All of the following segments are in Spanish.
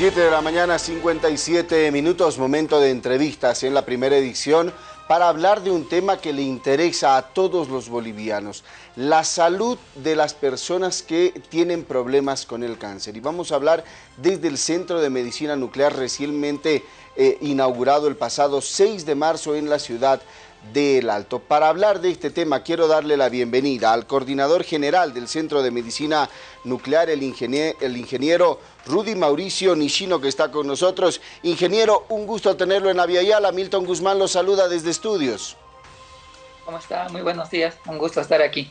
7 de la mañana, 57 minutos, momento de entrevistas en la primera edición para hablar de un tema que le interesa a todos los bolivianos, la salud de las personas que tienen problemas con el cáncer. Y vamos a hablar desde el Centro de Medicina Nuclear recientemente eh, inaugurado el pasado 6 de marzo en la ciudad del Alto. Para hablar de este tema quiero darle la bienvenida al coordinador general del Centro de Medicina Nuclear, el ingeniero, el ingeniero Rudy Mauricio Nishino que está con nosotros. Ingeniero, un gusto tenerlo en Aviala. Milton Guzmán lo saluda desde estudios. ¿Cómo está? Muy buenos días, un gusto estar aquí.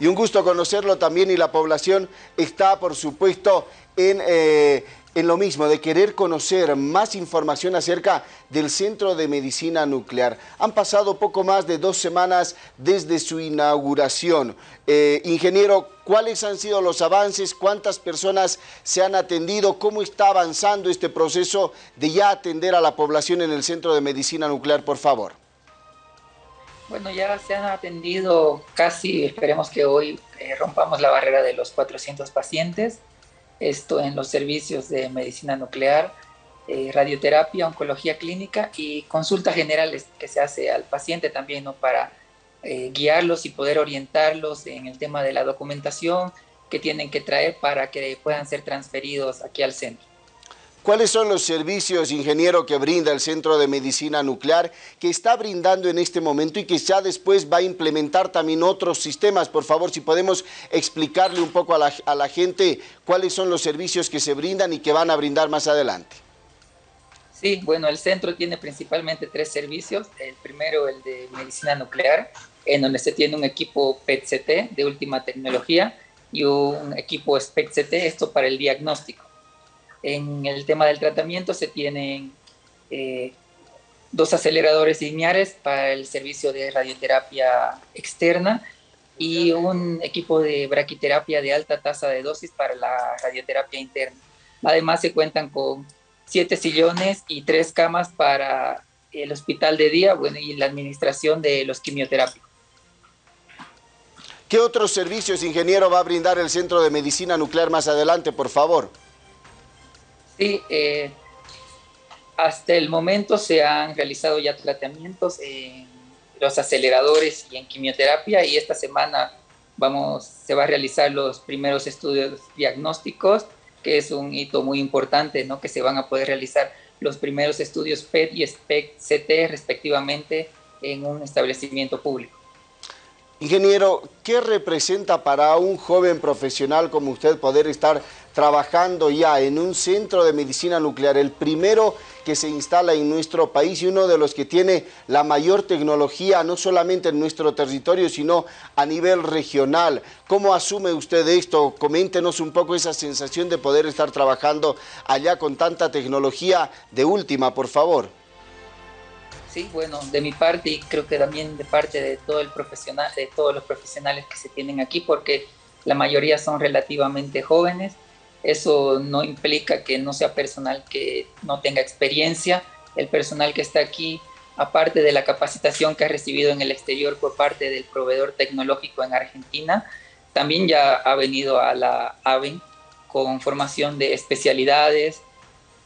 Y un gusto conocerlo también y la población está, por supuesto, en eh, en lo mismo, de querer conocer más información acerca del Centro de Medicina Nuclear. Han pasado poco más de dos semanas desde su inauguración. Eh, ingeniero, ¿cuáles han sido los avances? ¿Cuántas personas se han atendido? ¿Cómo está avanzando este proceso de ya atender a la población en el Centro de Medicina Nuclear, por favor? Bueno, ya se han atendido casi, esperemos que hoy eh, rompamos la barrera de los 400 pacientes esto en los servicios de medicina nuclear, eh, radioterapia, oncología clínica y consultas generales que se hace al paciente también ¿no? para eh, guiarlos y poder orientarlos en el tema de la documentación que tienen que traer para que puedan ser transferidos aquí al centro. ¿Cuáles son los servicios, ingeniero, que brinda el Centro de Medicina Nuclear, que está brindando en este momento y que ya después va a implementar también otros sistemas? Por favor, si podemos explicarle un poco a la, gente cuáles son los servicios que se brindan y que van a brindar más adelante. Sí, bueno, el centro tiene principalmente tres servicios. El primero, el de medicina nuclear, en donde se tiene un equipo PET-CT de última tecnología y un equipo SPECT-CT, esto para el diagnóstico. En el tema del tratamiento se tienen eh, dos aceleradores lineares para el servicio de radioterapia externa y un equipo de braquiterapia de alta tasa de dosis para la radioterapia interna. Además se cuentan con siete sillones y tres camas para el hospital de día bueno, y la administración de los quimioterápicos. ¿Qué otros servicios, ingeniero, va a brindar el Centro de Medicina Nuclear más adelante, por favor? Sí, eh, hasta el momento se han realizado ya tratamientos en los aceleradores y en quimioterapia y esta semana vamos, se va a realizar los primeros estudios diagnósticos, que es un hito muy importante, ¿no? que se van a poder realizar los primeros estudios PET y SPECT-CT respectivamente en un establecimiento público. Ingeniero, ¿qué representa para un joven profesional como usted poder estar trabajando ya en un centro de medicina nuclear, el primero que se instala en nuestro país y uno de los que tiene la mayor tecnología, no solamente en nuestro territorio, sino a nivel regional? ¿Cómo asume usted esto? Coméntenos un poco esa sensación de poder estar trabajando allá con tanta tecnología de última, por favor. Sí, bueno, de mi parte y creo que también de parte de todo el profesional, de todos los profesionales que se tienen aquí, porque la mayoría son relativamente jóvenes. Eso no implica que no sea personal que no tenga experiencia. El personal que está aquí, aparte de la capacitación que ha recibido en el exterior por parte del proveedor tecnológico en Argentina, también ya ha venido a la AVEN con formación de especialidades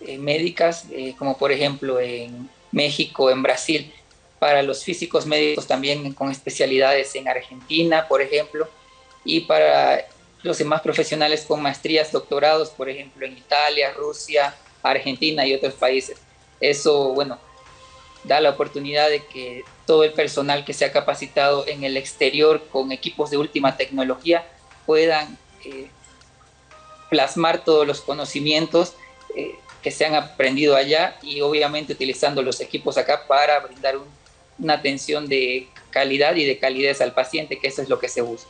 eh, médicas, eh, como por ejemplo en México, en Brasil, para los físicos médicos también con especialidades en Argentina, por ejemplo, y para los demás profesionales con maestrías, doctorados, por ejemplo, en Italia, Rusia, Argentina y otros países. Eso, bueno, da la oportunidad de que todo el personal que se ha capacitado en el exterior con equipos de última tecnología puedan eh, plasmar todos los conocimientos eh, que se han aprendido allá y obviamente utilizando los equipos acá para brindar una atención de calidad y de calidez al paciente, que eso es lo que se busca.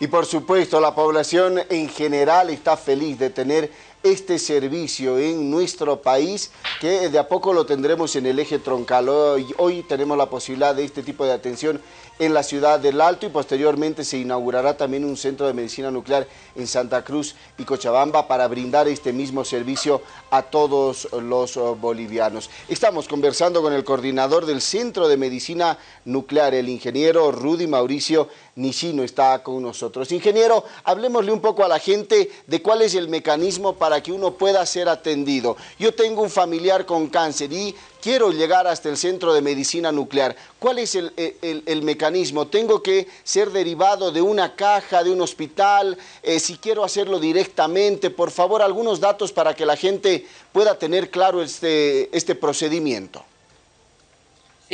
Y por supuesto, la población en general está feliz de tener este servicio en nuestro país, que de a poco lo tendremos en el eje troncal. Hoy, hoy tenemos la posibilidad de este tipo de atención en la ciudad del Alto y posteriormente se inaugurará también un centro de medicina nuclear en Santa Cruz y Cochabamba para brindar este mismo servicio a todos los bolivianos. Estamos conversando con el coordinador del Centro de Medicina Nuclear, el ingeniero Rudy Mauricio Nishino está con nosotros. Ingeniero, hablemosle un poco a la gente de cuál es el mecanismo para que uno pueda ser atendido. Yo tengo un familiar con cáncer y quiero llegar hasta el centro de medicina nuclear. ¿Cuál es el, el, mecanismo? ¿Tengo que ser derivado de una caja, de un hospital? Eh, si quiero hacerlo directamente, por favor, algunos datos para que la gente pueda tener claro este, este procedimiento.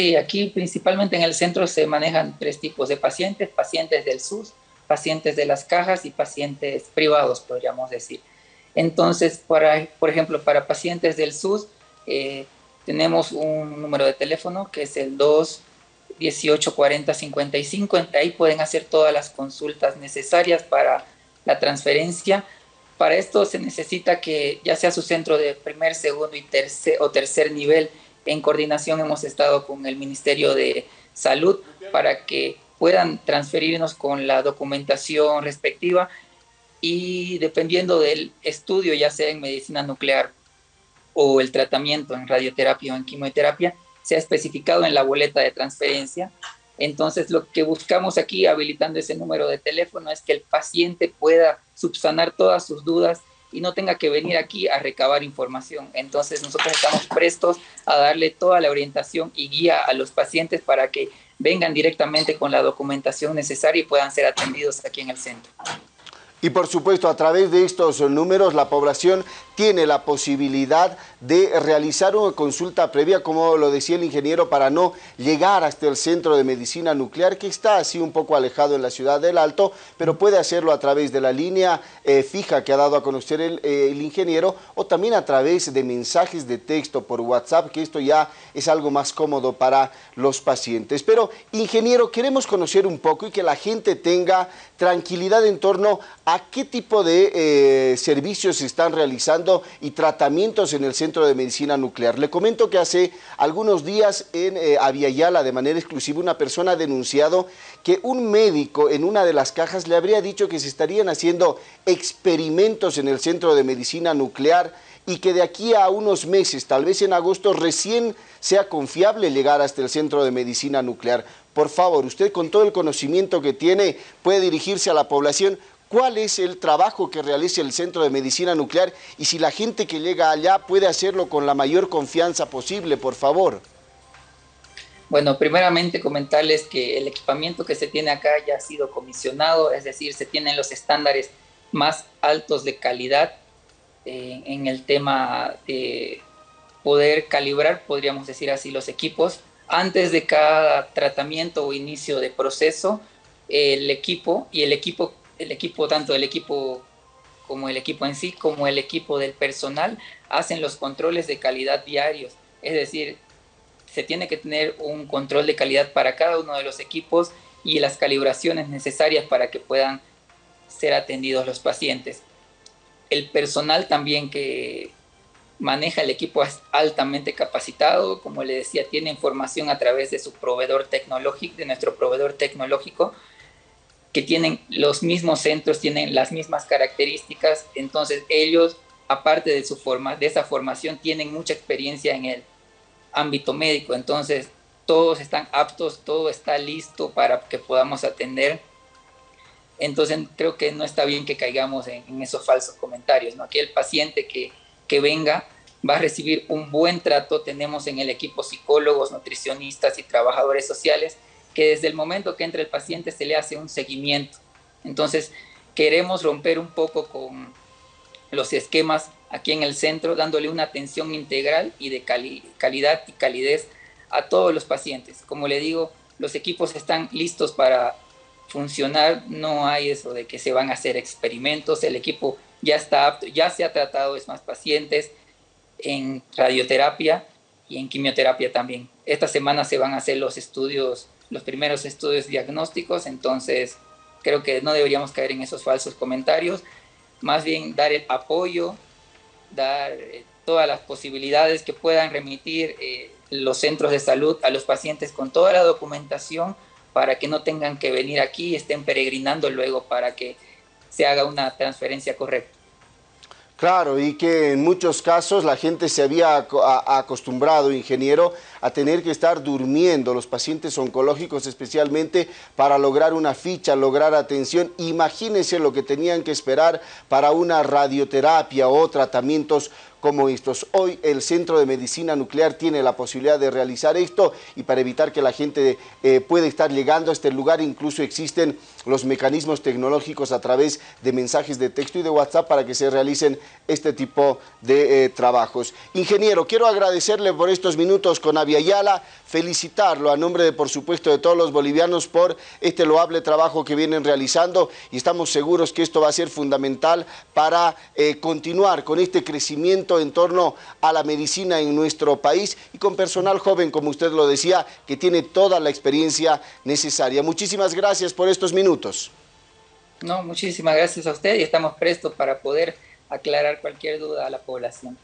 Sí, aquí principalmente en el centro se manejan tres tipos de pacientes, pacientes del SUS, pacientes de las cajas y pacientes privados, podríamos decir. Entonces, para, por ejemplo, para pacientes del SUS, eh, tenemos un número de teléfono que es el 2 18 40 55. Ahí pueden hacer todas las consultas necesarias para la transferencia. Para esto se necesita que ya sea su centro de primer, segundo y tercer, o tercer nivel en coordinación hemos estado con el Ministerio de Salud para que puedan transferirnos con la documentación respectiva y dependiendo del estudio, ya sea en medicina nuclear o el tratamiento en radioterapia o en quimioterapia, sea especificado en la boleta de transferencia. Entonces, lo que buscamos aquí, habilitando ese número de teléfono, es que el paciente pueda subsanar todas sus dudas y no tenga que venir aquí a recabar información. Entonces nosotros estamos prestos a darle toda la orientación y guía a los pacientes para que vengan directamente con la documentación necesaria y puedan ser atendidos aquí en el centro. Y por supuesto, a través de estos números, la población tiene la posibilidad de realizar una consulta previa, como lo decía el ingeniero, para no llegar hasta el centro de medicina nuclear, que está así un poco alejado en la ciudad del Alto, pero puede hacerlo a través de la línea eh, fija que ha dado a conocer el, eh, el, ingeniero, o también a través de mensajes de texto por WhatsApp, que esto ya es algo más cómodo para los pacientes. Pero, ingeniero, queremos conocer un poco y que la gente tenga tranquilidad en torno a qué tipo de eh, servicios se están realizando y tratamientos en el Centro de Medicina Nuclear. Le comento que hace algunos días en eh, Aviala, de manera exclusiva, una persona ha denunciado que un médico en una de las cajas le habría dicho que se estarían haciendo experimentos en el Centro de Medicina Nuclear y que de aquí a unos meses, tal vez en agosto, recién sea confiable llegar hasta el Centro de Medicina Nuclear. Por favor, usted con todo el conocimiento que tiene puede dirigirse a la población cuál es el trabajo que realiza el Centro de Medicina Nuclear y si la gente que llega allá puede hacerlo con la mayor confianza posible, por favor. Bueno, primeramente comentarles que el equipamiento que se tiene acá ya ha sido comisionado, es decir, se tienen los estándares más altos de calidad eh, en el tema de poder calibrar, podríamos decir así, los equipos. Antes de cada tratamiento o inicio de proceso, el equipo y el equipo el equipo, tanto el equipo como el equipo en sí, como el equipo del personal, hacen los controles de calidad diarios. Es decir, se tiene que tener un control de calidad para cada uno de los equipos y las calibraciones necesarias para que puedan ser atendidos los pacientes. El personal también que maneja el equipo es altamente capacitado, como le decía, tiene información a través de su proveedor tecnológico, de nuestro proveedor tecnológico, que tienen los mismos centros, tienen las mismas características, entonces ellos, aparte de, su forma, de esa formación, tienen mucha experiencia en el ámbito médico, entonces todos están aptos, todo está listo para que podamos atender. Entonces creo que no está bien que caigamos en, esos falsos comentarios, ¿no? Aquí el paciente que, que venga va a recibir un buen trato, tenemos en el equipo psicólogos, nutricionistas y trabajadores sociales que desde el momento que entra el paciente se le hace un seguimiento. Entonces, queremos romper un poco con los esquemas aquí en el centro, dándole una atención integral y de calidad y calidez a todos los pacientes. Como le digo, los equipos están listos para funcionar, no hay eso de que se van a hacer experimentos, el equipo ya está apto, ya se ha tratado es más pacientes en radioterapia y en quimioterapia también. Esta semana se van a hacer los estudios los primeros estudios diagnósticos, entonces creo que no deberíamos caer en esos falsos comentarios, más bien dar el apoyo, dar eh, todas las posibilidades que puedan remitir eh, los centros de salud a los pacientes con toda la documentación para que no tengan que venir aquí y estén peregrinando luego para que se haga una transferencia correcta. Claro, y que en muchos casos la gente se había acostumbrado, ingeniero, a tener que estar durmiendo, los pacientes oncológicos especialmente, para lograr una ficha, lograr atención. Imagínense lo que tenían que esperar para una radioterapia o tratamientos como estos. Hoy el Centro de Medicina Nuclear tiene la posibilidad de realizar esto y para evitar que la gente eh, pueda estar llegando a este lugar, incluso existen los mecanismos tecnológicos a través de mensajes de texto y de WhatsApp para que se realicen este tipo de eh, trabajos. Ingeniero, quiero agradecerle por estos minutos con Aviala, felicitarlo a nombre de, por supuesto, de todos los bolivianos por este loable trabajo que vienen realizando y estamos seguros que esto va a ser fundamental para eh, continuar con este crecimiento en torno a la medicina en nuestro país y con personal joven, como usted lo decía, que tiene toda la experiencia necesaria. Muchísimas gracias por estos minutos. No, muchísimas gracias a usted y estamos prestos para poder aclarar cualquier duda a la población.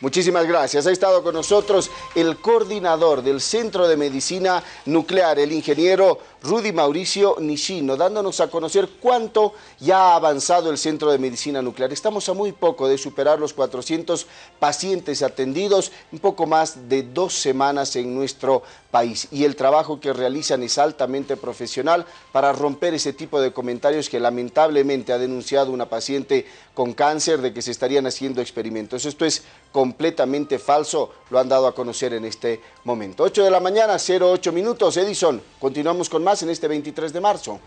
Muchísimas gracias. Ha estado con nosotros el coordinador del Centro de Medicina Nuclear, el ingeniero Rudy Mauricio Nishino, dándonos a conocer cuánto ya ha avanzado el Centro de Medicina Nuclear. Estamos a muy poco de superar los 400 pacientes atendidos, un poco más de dos semanas en nuestro país. Y el trabajo que realizan es altamente profesional para romper ese tipo de comentarios que lamentablemente ha denunciado una paciente con cáncer de que se estarían haciendo experimentos. Esto es completamente falso, lo han dado a conocer en este momento. 8 de la mañana, 08 minutos. Edison, continuamos con en este 23 de marzo.